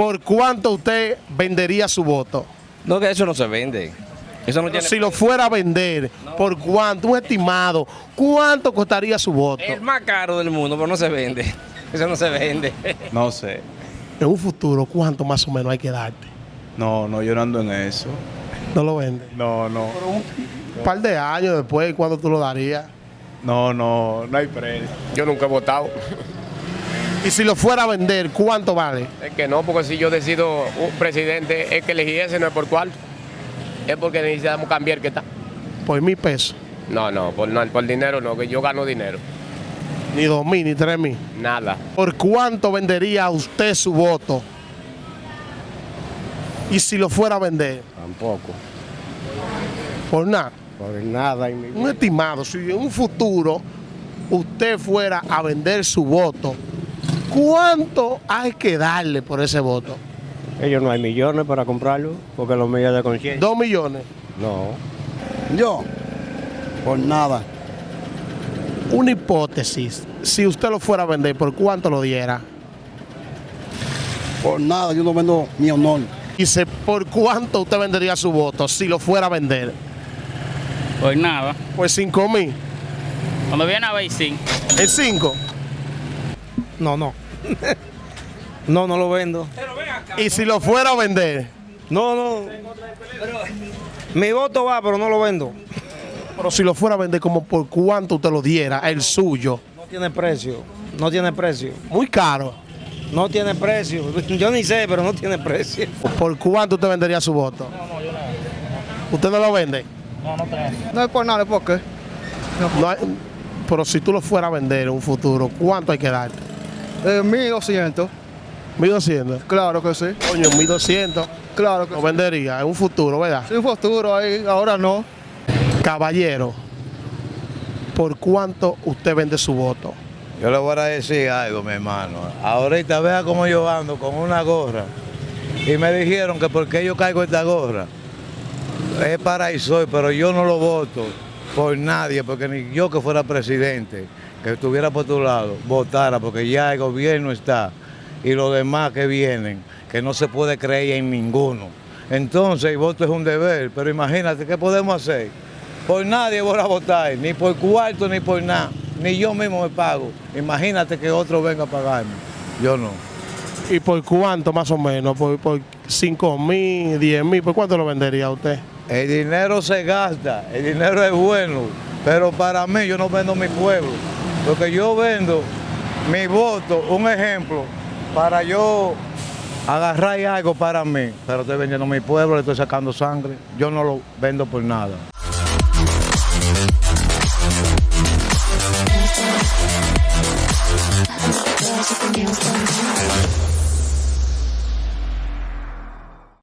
¿Por cuánto usted vendería su voto? No, que eso no se vende. Eso no tiene... Si lo fuera a vender, ¿por cuánto? Un estimado, ¿cuánto costaría su voto? El más caro del mundo, pero no se vende. Eso no se vende. No sé. En un futuro, ¿cuánto más o menos hay que darte? No, no, yo no ando en eso. No lo vende. No, no. Un par de años después, ¿cuándo tú lo darías? No, no, no hay precio. Yo nunca he votado. Y si lo fuera a vender, ¿cuánto vale? Es que no, porque si yo decido un presidente, es que elegí ese, no es por cuál. Es porque necesitamos cambiar que está. Por mil pesos. No, no, por, no, por dinero no, que yo gano dinero. Ni dos mil, ni tres mil. Nada. ¿Por cuánto vendería usted su voto? Y si lo fuera a vender, Tampoco. por nada. Por nada en mi vida. Un estimado, si en un futuro usted fuera a vender su voto, ¿cuánto hay que darle por ese voto? Ellos no hay millones para comprarlo, porque los medios de conciencia. ¿Dos millones? No. Yo, por nada. Una hipótesis, si usted lo fuera a vender, ¿por cuánto lo diera? Por nada, yo no vendo mi honor. Dice, ¿por cuánto usted vendería su voto si lo fuera a vender? Pues nada. Pues cinco mil. Cuando viene a ver, sí. ¿En cinco? No, no. no, no lo vendo. Y si lo fuera a vender, No, no. Mi voto va, pero no lo vendo. pero si lo fuera a vender, como por cuánto usted lo diera, el suyo. No tiene precio. No tiene precio. Muy caro. No tiene precio. Yo ni sé, pero no tiene precio. ¿Por cuánto usted vendería su voto? ¿Usted no lo vende? No es por nada, ¿por qué? No hay- pero si tú lo fueras a vender en un futuro, ¿cuánto hay que darte? Eh, 1200. 1200. Claro que sí. Coño, 1200 Claro que lo vendería en un futuro, ¿verdad? sí. Sin futuro ahí, ahora no. Caballero, ¿por cuánto usted vende su voto? Yo le voy a decir algo, mi hermano. Ahorita vea cómo yo ando con una gorra. Y me dijeron que porque yo caigo esta gorra es para y soy, pero yo no lo voto por nadie, porque ni yo que fuera presidente, que estuviera por tu lado, votara, porque ya el gobierno está y los demás que vienen, que no se puede creer en ninguno. Entonces el voto es un deber, pero imagínate, ¿qué podemos hacer? Por nadie voy a votar, ni por cuarto, ni por nada, ni yo mismo me pago. Imagínate que otro venga a pagarme, yo no. ¿Y por cuánto más o menos? ¿Por, por 5 mil, 10 mil? ¿Por cuánto lo vendería usted? El dinero se gasta, el dinero es bueno, pero para mí yo no vendo mi pueblo, porque yo vendo mi voto, un ejemplo, para yo agarrar algo para mí. Pero estoy vendiendo mi pueblo, le estoy sacando sangre. Yo no lo vendo por nada.